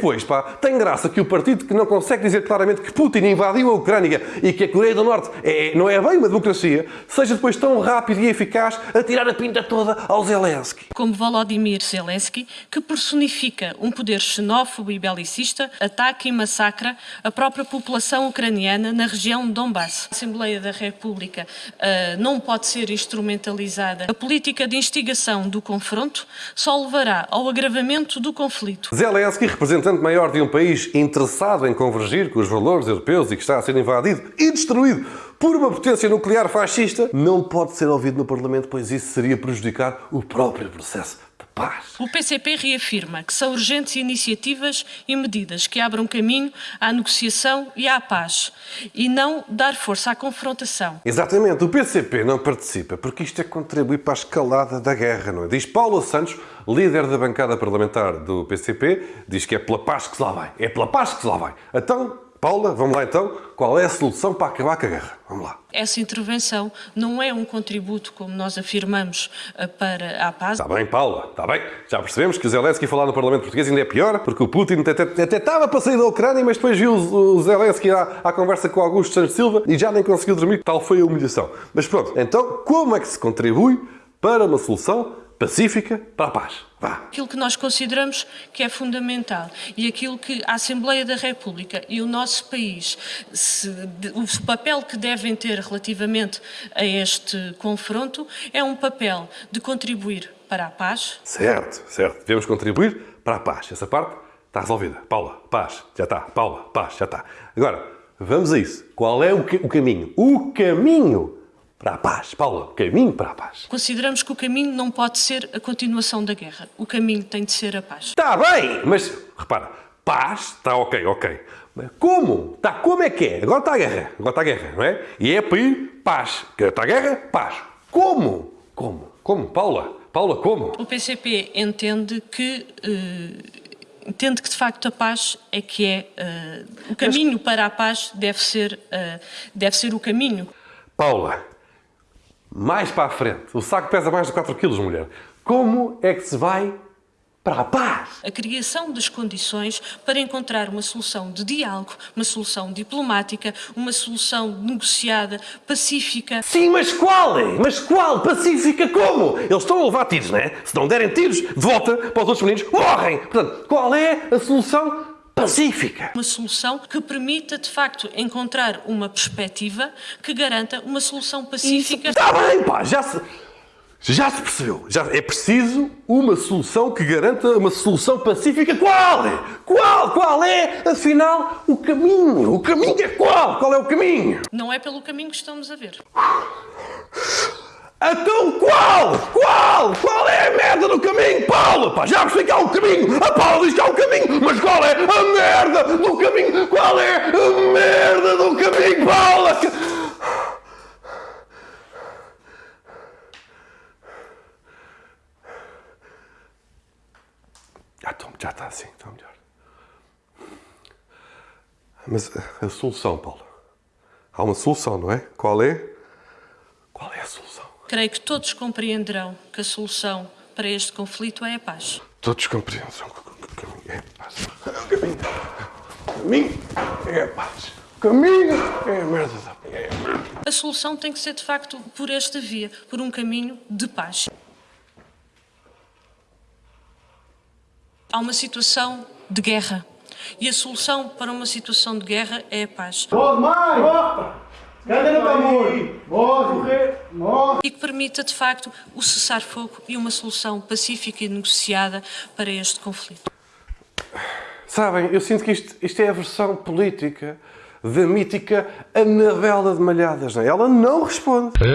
depois, pá, tem graça que o partido que não consegue dizer claramente que Putin invadiu a Ucrânia e que a Coreia do Norte é, não é bem uma democracia, seja depois tão rápido e eficaz a tirar a pinta toda ao Zelensky. Como Volodymyr Zelensky, que personifica um poder xenófobo e belicista, ataca e massacra a própria população ucraniana na região de Donbass. A Assembleia da República uh, não pode ser instrumentalizada. A política de instigação do confronto só levará ao agravamento do conflito. Zelensky, maior de um país interessado em convergir com os valores europeus e que está a ser invadido e destruído por uma potência nuclear fascista, não pode ser ouvido no Parlamento, pois isso seria prejudicar o próprio processo de paz. O PCP reafirma que são urgentes iniciativas e medidas que abram caminho à negociação e à paz e não dar força à confrontação. Exatamente, o PCP não participa porque isto é contribuir para a escalada da guerra, não é? Diz Paulo Santos, líder da bancada parlamentar do PCP, diz que é pela paz que se lá vai. É pela paz que se lá vai. Então, Paula, vamos lá então. Qual é a solução para acabar com a guerra? Vamos lá. Essa intervenção não é um contributo, como nós afirmamos, eh, para a paz. Está bem, Paula, está bem. Já percebemos que o Zelensky falar no Parlamento Português ainda é pior, porque o Putin até, até, até estava para sair da Ucrânia, mas depois viu o Zelensky à, à conversa com Augusto Santos Silva e já nem conseguiu dormir. Tal foi a humilhação. Mas pronto, então como é que se contribui para uma solução pacífica para a paz. Aquilo que nós consideramos que é fundamental e aquilo que a Assembleia da República e o nosso país, se, o papel que devem ter relativamente a este confronto é um papel de contribuir para a paz. Certo, certo. Devemos contribuir para a paz. Essa parte está resolvida. Paula, paz, já está. Paula, paz, já está. Agora, vamos a isso. Qual é o, o caminho? O caminho para a paz. Paula, caminho para a paz. Consideramos que o caminho não pode ser a continuação da guerra. O caminho tem de ser a paz. Está bem, mas repara, paz está ok, ok. Mas como? Está como é que é? Agora está a guerra, agora está a guerra, não é? E é pedir paz. Está a guerra? Paz. Como? Como? Como? Paula? Paula, como? O PCP entende que... Uh entende que de facto a paz é que é uh, o caminho Mas... para a paz deve ser uh, deve ser o caminho. Paula, mais para a frente. O saco pesa mais de 4 kg, mulher. Como é que se vai para a paz? A criação das condições para encontrar uma solução de diálogo, uma solução diplomática, uma solução negociada, pacífica. Sim, mas qual é? Mas qual? Pacífica como? Eles estão a levar tiros, não é? Se não derem tiros, de volta para os outros meninos, morrem! Portanto, qual é a solução pacífica. Uma solução que permita, de facto, encontrar uma perspectiva que garanta uma solução pacífica. Está bem, pá, já se, já se percebeu. Já é preciso uma solução que garanta uma solução pacífica. Qual é? Qual? Qual é, afinal, o caminho? O caminho é qual? Qual é o caminho? Não é pelo caminho que estamos a ver. Então qual? Qual? Qual é a merda do caminho, Paulo? Pá, já percebi que há um caminho. A Paula diz que há um caminho. Mas qual é a merda do caminho? Qual é a merda do caminho, Paula? Ah, então, já está assim, está melhor. Mas a, a solução, Paulo? Há uma solução, não é? Qual é? Qual é a solução? Creio que todos compreenderão que a solução para este conflito é a paz. Todos compreendem que o caminho é a paz. O caminho, o caminho é a paz. O caminho é a merda da é A solução tem que ser, de facto, por esta via, por um caminho de paz. Há uma situação de guerra. E a solução para uma situação de guerra é a paz. Pode mais! Amor? Morre, morre. E que permita, de facto, o cessar-fogo e uma solução pacífica e negociada para este conflito. Sabem, eu sinto que isto, isto é a versão política da mítica Anabela de Malhadas. Não é? Ela não responde.